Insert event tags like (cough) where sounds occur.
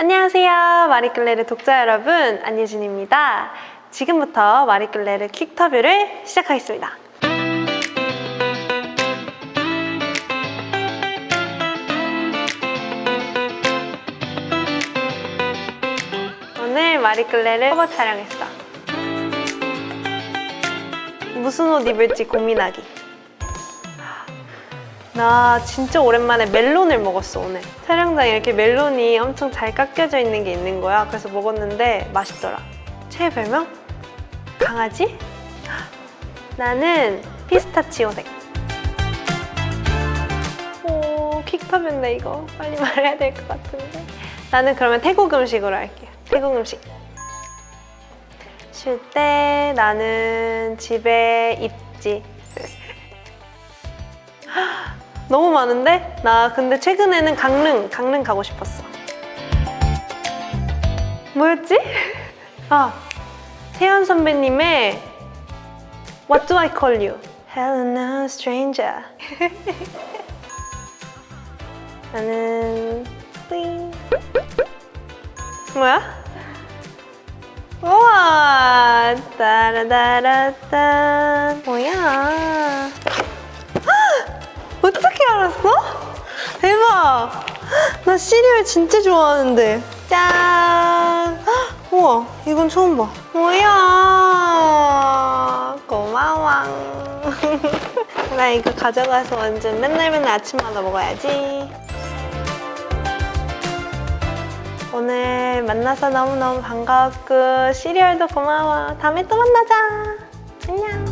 안녕하세요. 마리끌레르 독자 여러분, 안예진입니다. 지금부터 마리끌레르 퀵터뷰를 시작하겠습니다. 오늘 마리끌레르 커버 촬영했어. 무슨 옷 입을지 고민하기. 나 진짜 오랜만에 멜론을 먹었어 오늘. 촬영장에 이렇게 멜론이 엄청 잘 깎여져 있는 게 있는 거야. 그래서 먹었는데 맛있더라. 최애 별명? 강아지? 나는 피스타치오색. 오 퀵터뷰인데 이거. 빨리 (laughs) 말해야 될 것 같은데. 나는 그러면 태국 음식으로 할게요 태국 음식. 쉴 때 나는 집에 있지 너무 많은데? 나 근데 최근에는 강릉, 강릉 가고 싶었어. 뭐였지? (laughs) 아, 태연 선배님의 What do I call you? Hello, stranger. (laughs) 나는 뿌잉. 뭐야? 우와, 따라따라따. 뭐야? 알았어? 대박! 나 시리얼 진짜 좋아하는데. 짠! (gasps) 우와, 이건 처음 봐. 뭐야? 고마워. (laughs) 나 이거 가져가서 완전 맨날 맨날 아침마다 먹어야지. 오늘 만나서 너무너무 반가웠고 시리얼도 고마워. 다음에 또 만나자. 안녕.